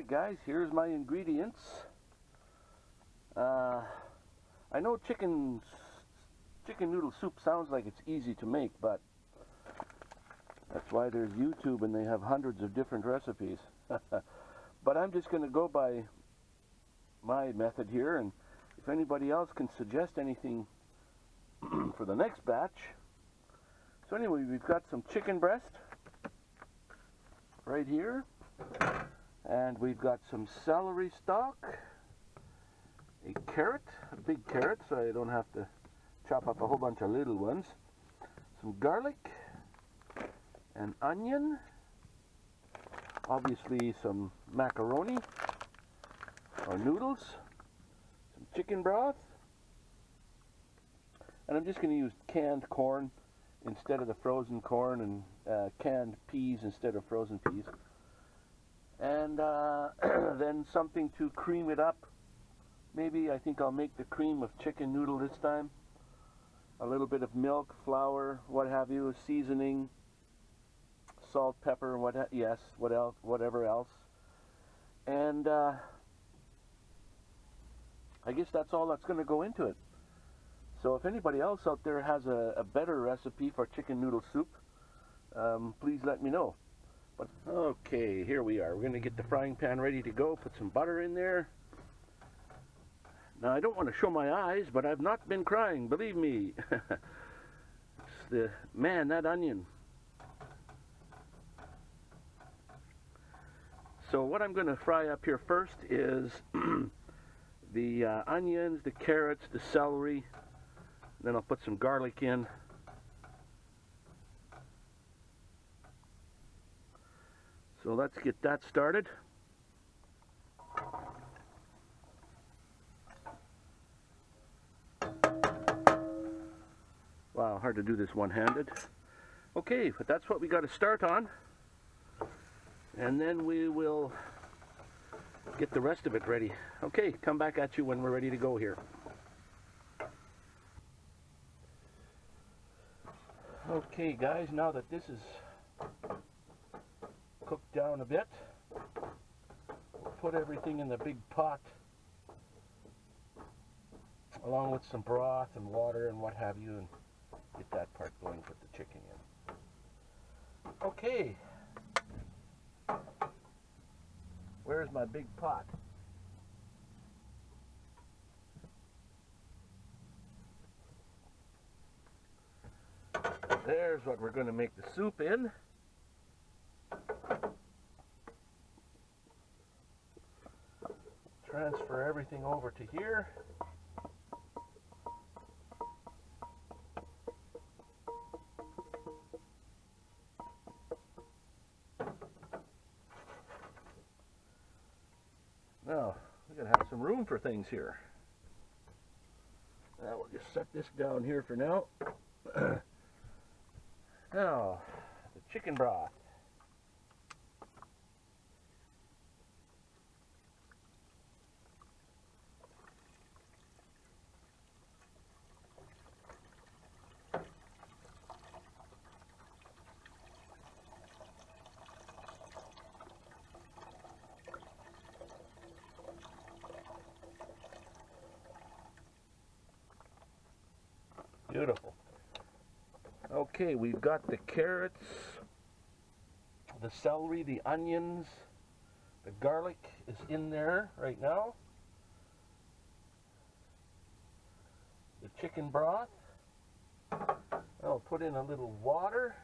Alright guys, here's my ingredients. Uh, I know chicken, chicken noodle soup sounds like it's easy to make, but that's why there's YouTube and they have hundreds of different recipes. but I'm just going to go by my method here, and if anybody else can suggest anything for the next batch. So anyway, we've got some chicken breast right here. And we've got some celery stalk, a carrot, a big carrot, so I don't have to chop up a whole bunch of little ones. Some garlic, an onion, obviously some macaroni or noodles, some chicken broth, and I'm just going to use canned corn instead of the frozen corn and uh, canned peas instead of frozen peas and uh, then something to cream it up. Maybe I think I'll make the cream of chicken noodle this time. A little bit of milk, flour, what have you, seasoning, salt, pepper, what yes, what else, whatever else, and uh, I guess that's all that's going to go into it. So if anybody else out there has a, a better recipe for chicken noodle soup, um, please let me know. But okay, here we are. We're going to get the frying pan ready to go. Put some butter in there. Now, I don't want to show my eyes, but I've not been crying, believe me. the, man, that onion. So what I'm going to fry up here first is the uh, onions, the carrots, the celery. Then I'll put some garlic in. So let's get that started. Wow, hard to do this one-handed. Okay, but that's what we got to start on. And then we will get the rest of it ready. Okay, come back at you when we're ready to go here. Okay guys, now that this is down a bit. Put everything in the big pot along with some broth and water and what have you and get that part going, put the chicken in. Okay. Where's my big pot? There's what we're going to make the soup in. Transfer everything over to here. Now, we're going to have some room for things here. Now we'll just set this down here for now. now, the chicken broth. Beautiful. Okay, we've got the carrots, the celery, the onions, the garlic is in there right now. The chicken broth. I'll put in a little water.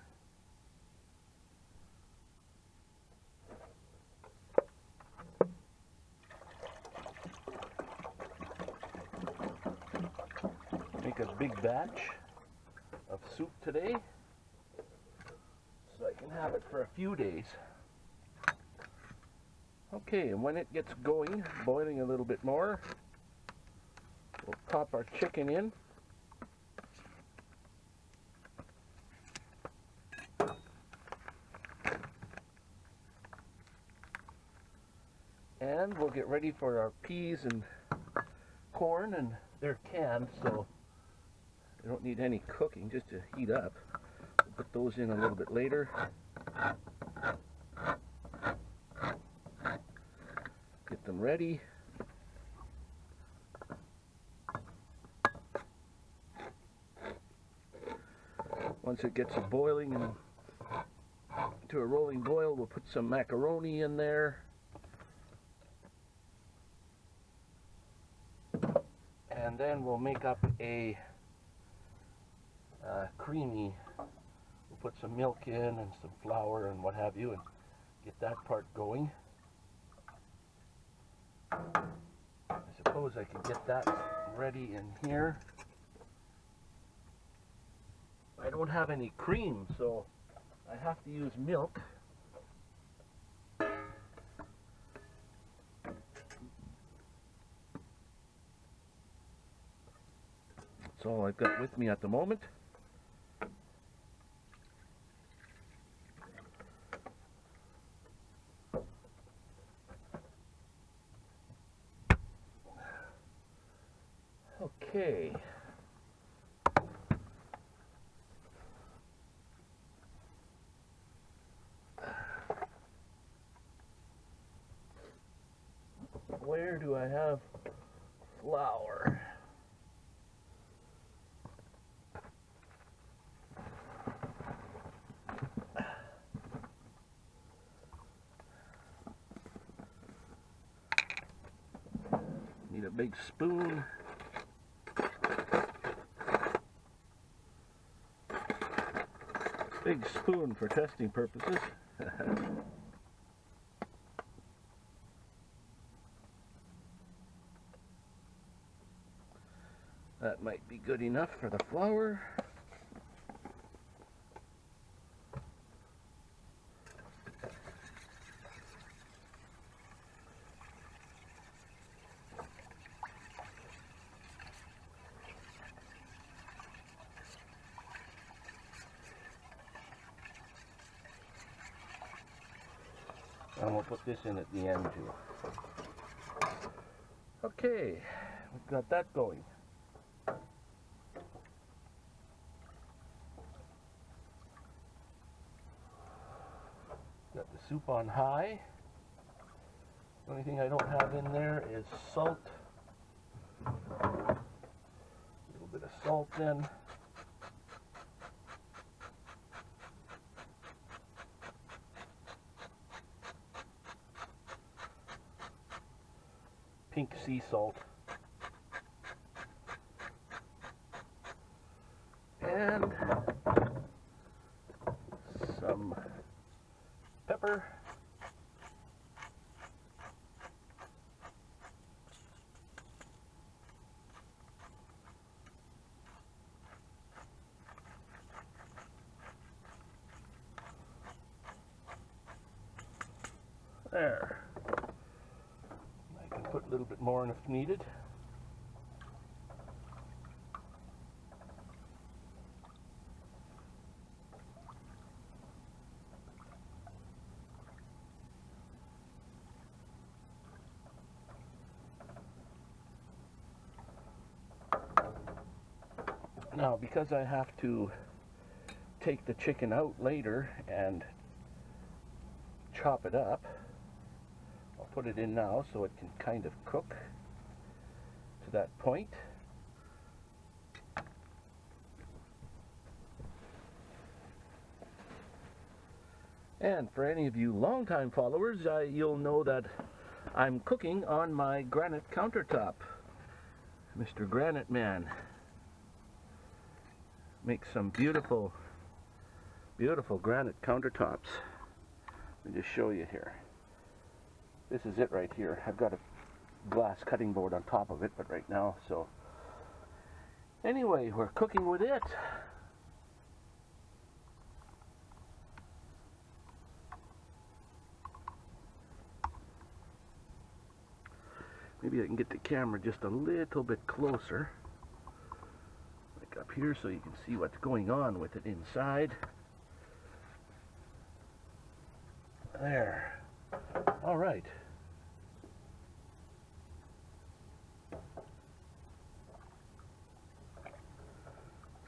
make a big batch soup today so I can have it for a few days. Okay, and when it gets going, boiling a little bit more, we'll pop our chicken in. And we'll get ready for our peas and corn, and they're canned, so they don't need any cooking, just to heat up. We'll put those in a little bit later. Get them ready. Once it gets boiling and to a rolling boil, we'll put some macaroni in there. And then we'll make up a creamy, we'll put some milk in and some flour and what have you and get that part going. I suppose I could get that ready in here. I don't have any cream, so I have to use milk. That's all I've got with me at the moment. Okay. Where do I have flour? Need a big spoon. Big spoon for testing purposes. that might be good enough for the flour. And we'll put this in at the end too. Okay, we've got that going. Soup on high. The only thing I don't have in there is salt. A little bit of salt in. pink sea salt. And some pepper. There. I can put a little bit more in if needed. Now, because I have to take the chicken out later and chop it up, I'll put it in now so it can kind of cook to that point. And for any of you longtime followers, you'll know that I'm cooking on my granite countertop. Mr. Granite Man makes some beautiful, beautiful granite countertops. Let me just show you here. This is it right here. I've got a glass cutting board on top of it, but right now, so. Anyway, we're cooking with it. Maybe I can get the camera just a little bit closer. Up here so you can see what's going on with it inside. There. All right.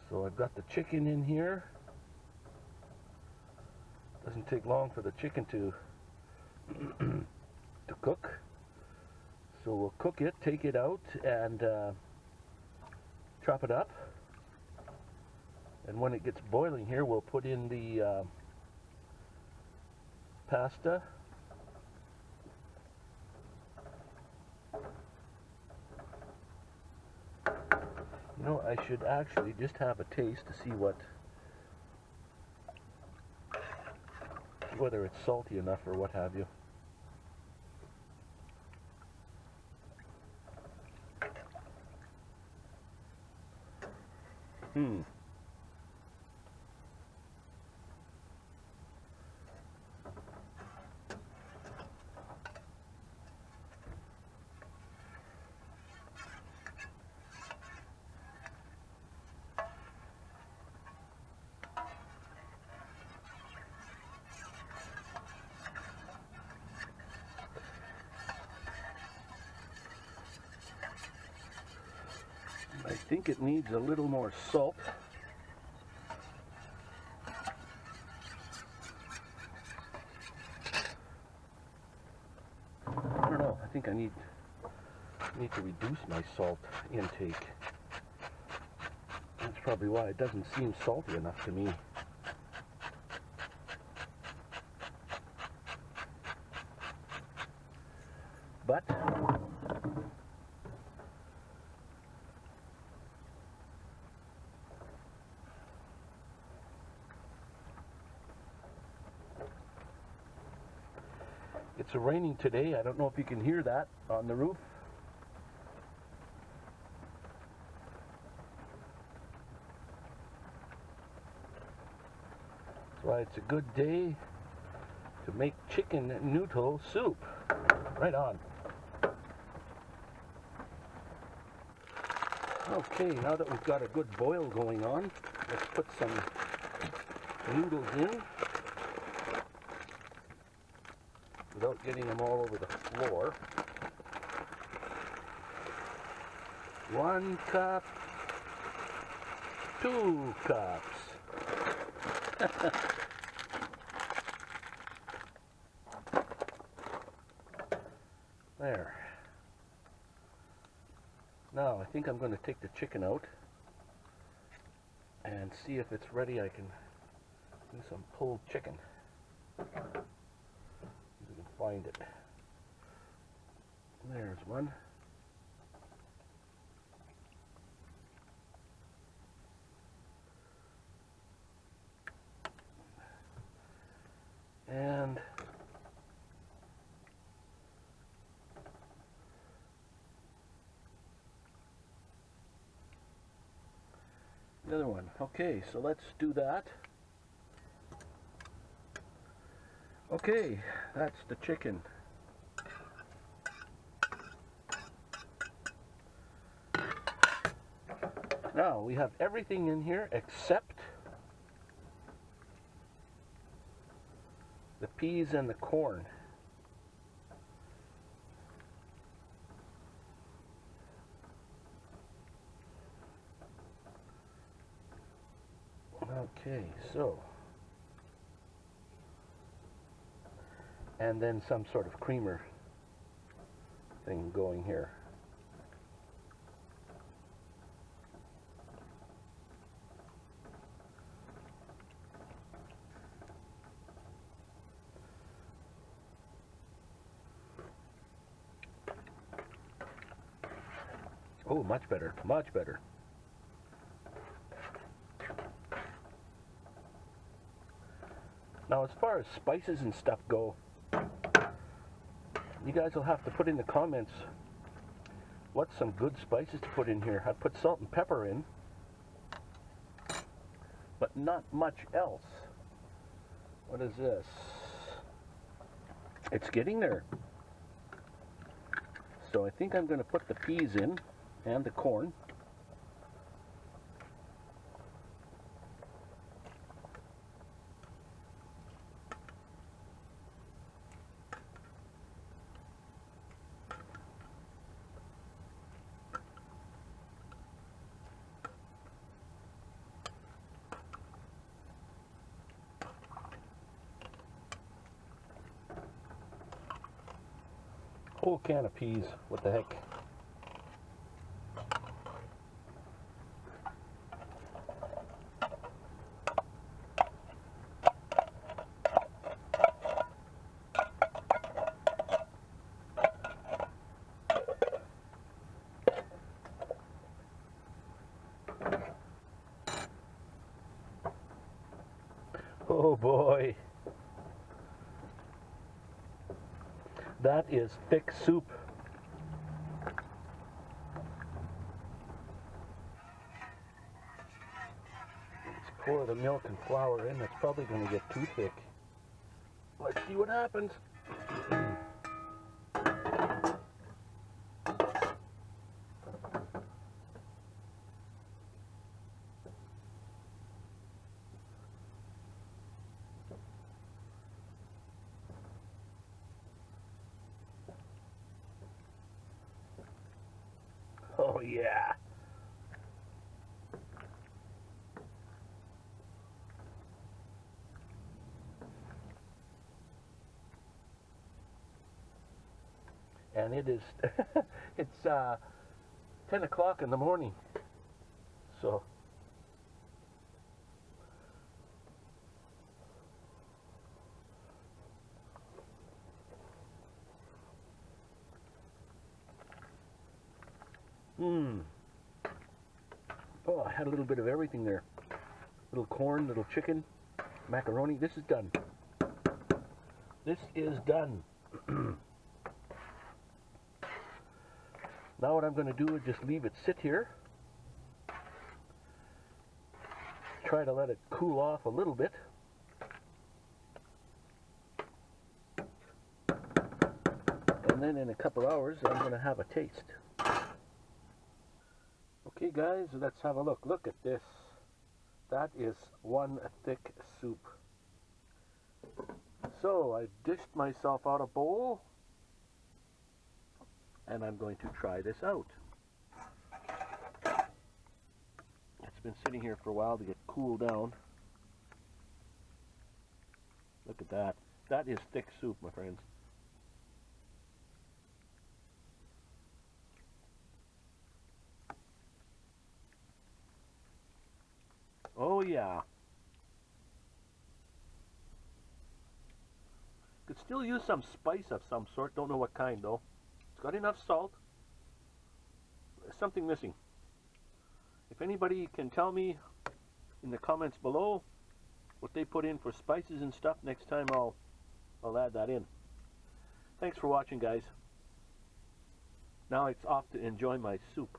So I've got the chicken in here. Doesn't take long for the chicken to to cook. So we'll cook it, take it out, and uh, chop it up. And when it gets boiling here, we'll put in the uh, pasta. You know, I should actually just have a taste to see what whether it's salty enough or what have you. Hmm. Think it needs a little more salt. I don't know. I think I need need to reduce my salt intake. That's probably why it doesn't seem salty enough to me. But It's raining today. I don't know if you can hear that on the roof. That's why it's a good day to make chicken noodle soup. Right on. Okay, now that we've got a good boil going on, let's put some noodles in. Without getting them all over the floor. One cup, two cups. there. Now I think I'm going to take the chicken out and see if it's ready. I can do some pulled chicken find it. There's one. And the other one. Okay, so let's do that. Okay, that's the chicken. Now we have everything in here except the peas and the corn. Okay, so and then some sort of creamer thing going here. Oh, much better, much better. Now, as far as spices and stuff go, you guys will have to put in the comments what's some good spices to put in here. I put salt and pepper in, but not much else. What is this? It's getting there. So I think I'm going to put the peas in and the corn. Whole can of peas. What the heck? Oh boy. That is thick soup. Let's pour the milk and flour in. That's probably going to get too thick. Let's see what happens. Oh yeah. And it is, it's uh, 10 o'clock in the morning. So, Mmm. Oh, I had a little bit of everything there. Little corn, little chicken, macaroni. This is done. This is done. now what I'm going to do is just leave it sit here. Try to let it cool off a little bit. And then in a couple hours I'm going to have a taste. Okay guys, let's have a look. Look at this. That is one thick soup. So I dished myself out a bowl and I'm going to try this out. It's been sitting here for a while to get cooled down. Look at that. That is thick soup, my friends. Oh yeah. Could still use some spice of some sort. Don't know what kind though. It's got enough salt. There's something missing. If anybody can tell me in the comments below what they put in for spices and stuff, next time I'll I'll add that in. Thanks for watching guys. Now it's off to enjoy my soup.